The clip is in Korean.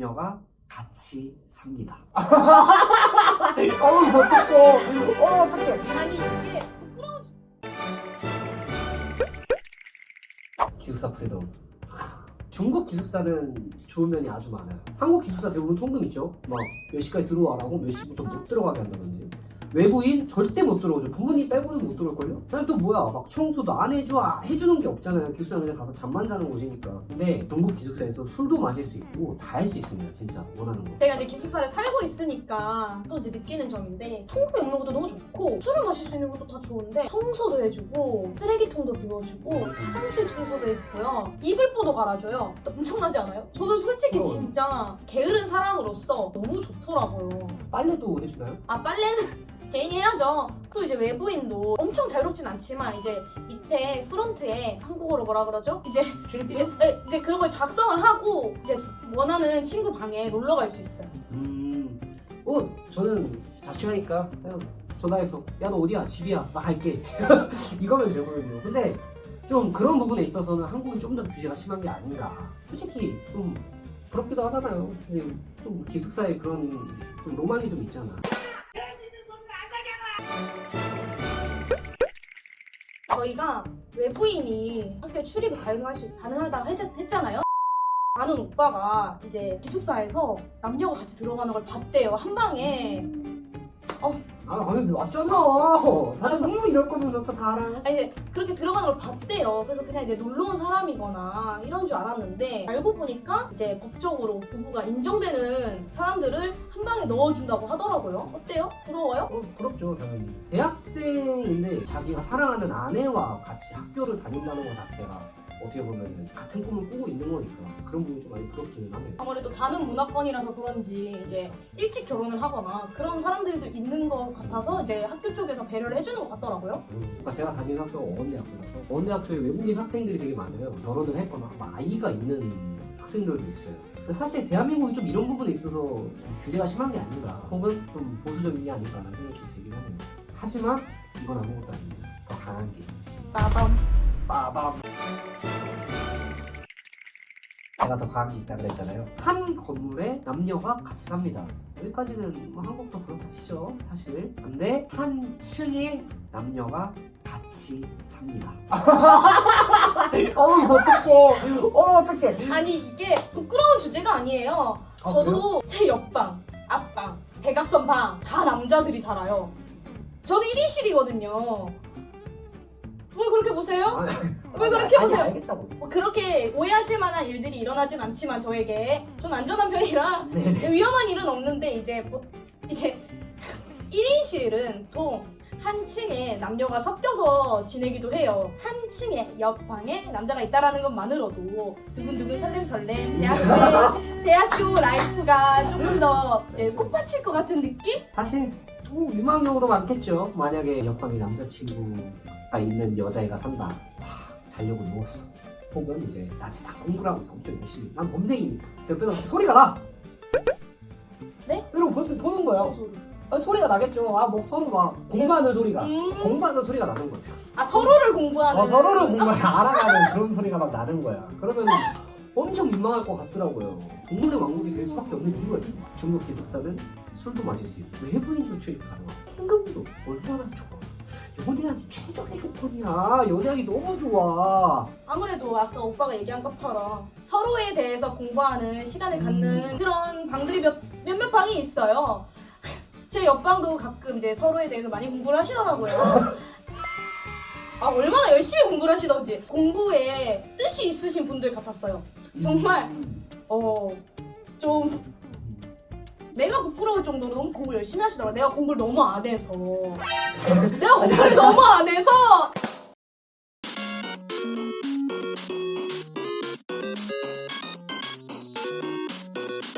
남녀가 같이 삽니다. 어우 어떡해 어 어떡해 아니 이게 부끄러운 기숙사 freedom. 중국 기숙사는 좋은 면이 아주 많아요. 한국 기숙사 대부분 통금 있죠. 막 몇 시까지 들어와라고 몇 시부터 못 들어가게 한다든지. 외부인 절대 못 들어오죠. 부모님 빼고는 못 들어올걸요? 그다음 또 뭐야 막 청소도 안 해줘 아, 해주는 게 없잖아요. 기숙사 그냥 가서 잠만 자는 곳이니까. 근데 중국 기숙사에서 술도 마실 수 있고 다 할 수 있습니다. 진짜 원하는 거. 제가 이제 기숙사를 살고 있으니까 또 이제 느끼는 점인데 통금이 없는 것도 너무 좋고 술을 마실 수 있는 것도 다 좋은데 청소도 해주고 쓰레기통도 비워주고 화장실 청소도 해주고요 이불보도 갈아줘요 엄청나지 않아요? 저는 솔직히 어. 진짜 게으른 사람으로서 너무 좋더라고요 빨래도 해주나요? 아 빨래는 개인이 해야죠 또 이제 외부인도 엄청 자유롭진 않지만 이제 밑에 프런트에 한국어로 뭐라 그러죠? 이제? 이제, 네, 이제 그런 걸 작성을 하고 이제 원하는 친구 방에 놀러 갈 수 있어요 음, 어, 저는 자취하니까 그냥 전화해서 야 너 어디야 집이야 나 갈게 이거면 되거든요. 근데 좀 그런 부분에 있어서는 한국이 좀 더 규제가 심한 게 아닌가. 솔직히 좀 부럽기도 하잖아요. 좀 기숙사에 그런 좀 로망이 좀 있잖아. 저희가 외부인이 학교에 출입이 가능할 수, 가능하다고 했, 했잖아요. 아는 오빠가 이제 기숙사에서 남녀가 같이 들어가는 걸 봤대요. 한 방에. 아, 아니 맞잖아. 다들 성능 이럴 거면서 다 알아. 아니 이제 그렇게 들어가는 걸 봤대요. 그래서 그냥 이제 놀러 온 사람이거나 이런 줄 알았는데 알고 보니까 이제 법적으로 부부가 인정되는 사람들을 한 방에 넣어준다고 하더라고요. 어때요? 부러워요? 어, 부럽죠, 당연히. 대학생인데 자기가 사랑하는 아내와 같이 학교를 다닌다는 것 자체가 어떻게 보면 같은 꿈을 꾸고 있는 거니까 그런 부분이 좀 많이 부럽기는 하네요. 아무래도 다른 문화권이라서 그런지 이제 일찍 결혼을 하거나 그런 사람들도 있는 것 같아서 이제 학교 쪽에서 배려를 해주는 것 같더라고요. 그러니까 제가 다니는 학교가 어원대학교라서 어원대학교에 외국인 학생들이 되게 많아요. 결혼을 했거나 막 아이가 있는 학생들도 있어요. 사실 대한민국이 좀 이런 부분에 있어서 좀 규제가 심한 게 아닌가 혹은 좀 보수적인 게 아닌가라는 생각이 좀 들긴 하네요. 하지만 이건 아무것도 아닙니다. 더 강한 게 있지. 나밤. 빠밤. 제가 더게 있다 그랬잖아요. 한 건물에 남녀가 같이 삽니다. 여기까지는 뭐 한국도 그렇다 치죠, 사실. 근데 한 층에 남녀가 같이 삽니다. 어우 어떡해 어 어떡해 아니 이게 부끄러운 주제가 아니에요. 아, 저도 제 옆방, 앞방, 대각선 방 다 남자들이 살아요. 저는 1인실이거든요. 왜 그렇게 보세요? 아, 왜 그렇게 보세요? 뭐 그렇게 오해하실 만한 일들이 일어나진 않지만 저에게 전 안전한 편이라 네네. 위험한 일은 없는데 이제 뭐 이제 1인실은 또 한 층에 남녀가 섞여서 지내기도 해요. 한 층에 옆방에 남자가 있다라는 것만으로도 두근두근 설렘설렘 대학교 대학교 life가 조금 더 이제 꽃밭일 것 같은 느낌? 사실 뭐 유망 경우도 많겠죠. 만약에 옆방에 남자친구 가 있는 여자애가 산다. 하, 자려고 누웠어. 혹은 이제 낮에 다 공부를 하고 있어. 엄청 열심히. 난 범생이니까. 옆에서 소리가 나. 네? 이러고 보는, 소리? 아, 소리가 나겠죠. 아, 뭐 서로 막 공부하는 소리가. 음. 공부하는 소리가 나는 거죠. 아 서로를 공부하는 어, 서로를 공부를 알아가는 그런 소리가 막 나는 거야. 그러면 엄청 민망할 것 같더라고요. 동물의 왕국이 될 수밖에 없는 이유가 있어. 중국 기숙사는 술도 마실 수 있고 외부인도 출입 가능하고 현금도 얼마나 좋아. 연애하기 최적의 조건이야. 연애하기 너무 좋아. 아무래도 아까 오빠가 얘기한 것처럼 서로에 대해서 공부하는 시간을 갖는 음. 그런 방들이 몇, 몇몇 방이 있어요. 제 옆방도 가끔 이제 서로에 대해서 많이 공부를 하시더라고요. 아, 얼마나 열심히 공부를 하시던지. 공부에 뜻이 있으신 분들 같았어요. 정말? 음. 어, 좀, 내가 부끄러울 정도로 너무 공부 열심히 하시더라고요. 내가 공부를 너무 안 해서. 내가 공부를 너무 안 해서